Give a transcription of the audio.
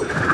you